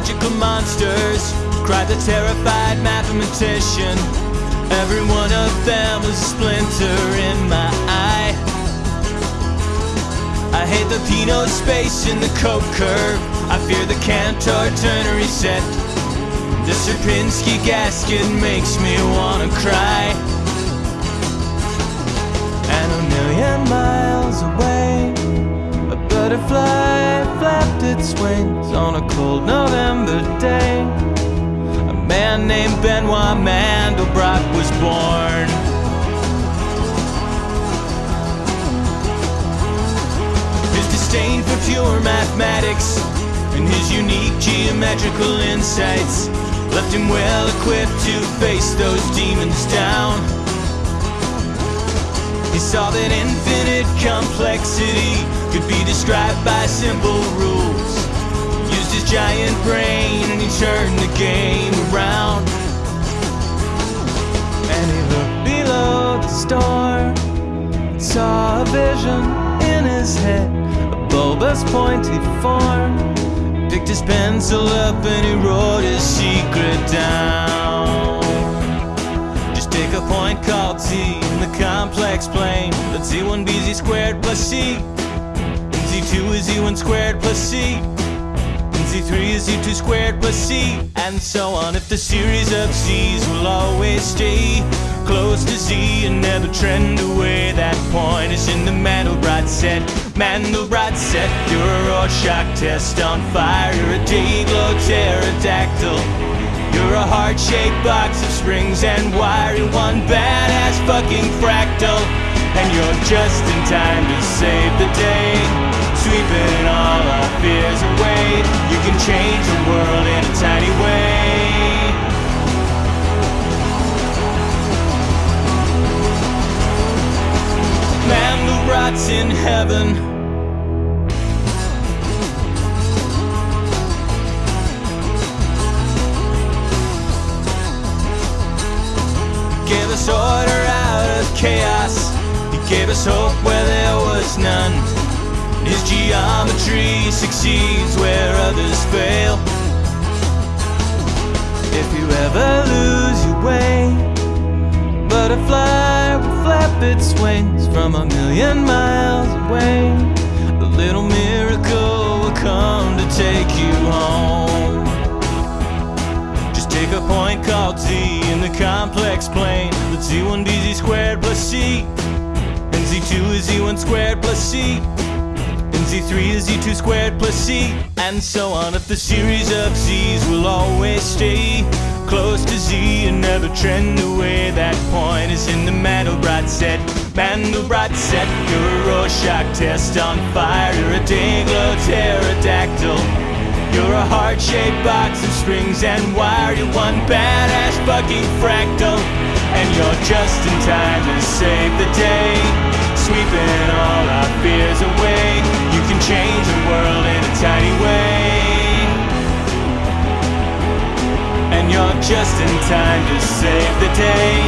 biological monsters, cried the terrified mathematician. Every one of them was a splinter in my eye. I hate the Peano space in the Koch curve. I fear the Cantor ternary set. The Sierpinski gasket makes me wanna cry. And a million miles away, a butterfly flapped its wings on a cold November day. A man named Benoit Mandelbrot was born. His disdain for pure mathematics and his unique geometrical insights left him well equipped to face those demons down. He saw that infinite complexity could be described by simple rules. Used his giant brain and he turned the game around. And he looked below the storm saw a vision in his head, a bulbous pointy form. Picked his pencil up and he wrote his secret down. Just take a point called t in the complex plane. Let z1 be z squared plus c. And z2 is z1 squared plus c. And z3 is z2 squared plus c. And so on. If the series of z's will always stay close to z and never trend away, that point is in the Mandelbrot set. Mandelbrot set. You're a Rorschach test on fire. You're a Day-Glo pterodactyl. You're a heart-shaped box of springs and wire. You're one badass fucking fractal. And you're just in time to save the day. Mandelbrot's in heaven. gave us order out of chaos. He gave us hope where there was none. His geometry succeeds where others fail. If you ever lose your way, butterfly its wings from a million miles away. A little miracle will come to take you home. Just take a point called z in the complex plane. Let z1 be z squared plus c. And z2 is z1 squared plus c. And z3 is z2 squared plus c. And so on. If the series of z's will always stay and never trend away, that point is in the Mandelbrot set. Mandelbrot set. You're a Rorschach test on fire. You're a Day-Glo pterodactyl. You're a heart-shaped box of springs and wire. You're one badass fucking fractal. And you're just in time to save the day. Sweeping all our fears away. Time to save the day.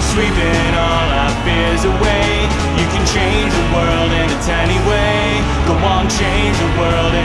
Sweeping all our fears away. You can change the world in a tiny way. Go on, change the world